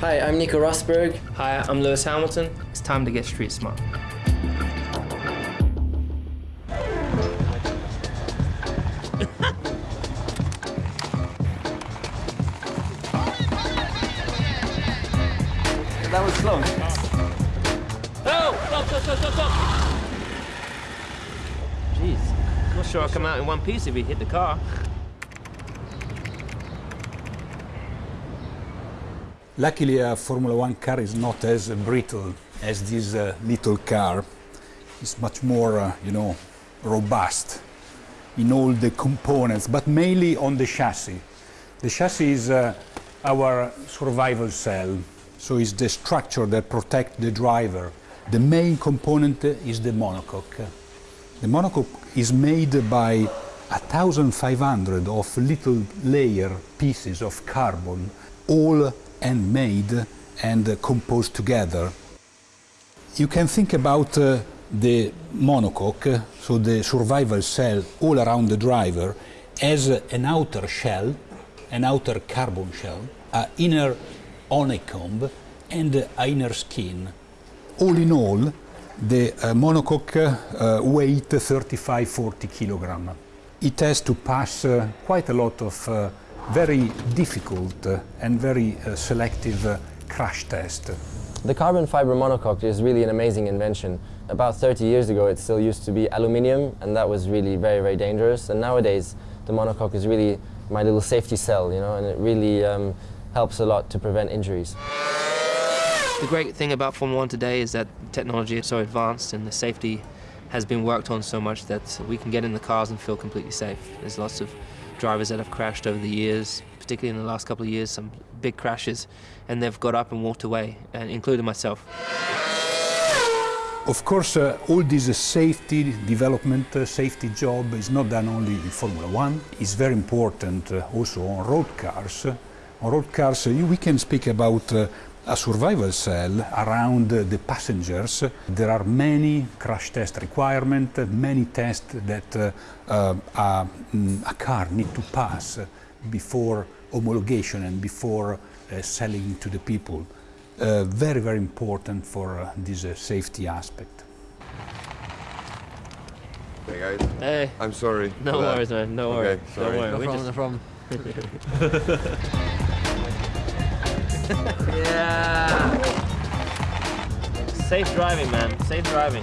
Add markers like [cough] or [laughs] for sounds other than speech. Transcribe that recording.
Hi, I'm Nico Rosberg. Hi, I'm Lewis Hamilton. It's time to get street smart. That was close. Oh! Stop, stop, stop, stop, stop! Jeez. Not sure I'll come out in one piece if we hit the car. Luckily, a Formula One car is not as brittle as this uh, little car. It's much more, uh, you know, robust in all the components, but mainly on the chassis. The chassis is uh, our survival cell, so it's the structure that protects the driver. The main component is the monocoque. The monocoque is made by 1,500 of little layer pieces of carbon, all handmade and composed together. You can think about uh, the monocoque, so the survival cell all around the driver, as an outer shell, an outer carbon shell, an inner honeycomb, and an inner skin. All in all, the uh, monocoque uh, weight 35-40 kilogram. It has to pass uh, quite a lot of uh, very difficult uh, and very uh, selective uh, crash test. The carbon fiber monocoque is really an amazing invention. About 30 years ago, it still used to be aluminium, and that was really very, very dangerous. And nowadays, the monocoque is really my little safety cell, you know, and it really um, helps a lot to prevent injuries. The great thing about Formula One today is that technology is so advanced and the safety has been worked on so much that we can get in the cars and feel completely safe. There's lots of drivers that have crashed over the years, particularly in the last couple of years, some big crashes, and they've got up and walked away, including myself. Of course, uh, all this uh, safety development, uh, safety job is not done only in Formula One. It's very important uh, also on road cars. On road cars, uh, we can speak about a survival cell around uh, the passengers. There are many crash test requirements, many tests that uh, uh, a, mm, a car need to pass before homologation and before uh, selling to the people. Uh, very, very important for uh, this uh, safety aspect. Hey guys, Hey, I'm sorry. no for that. worries, man. No Okay, worries. sorry. Don't worry. No we problem, just- no problem. [laughs] Safe driving, man. Safe driving.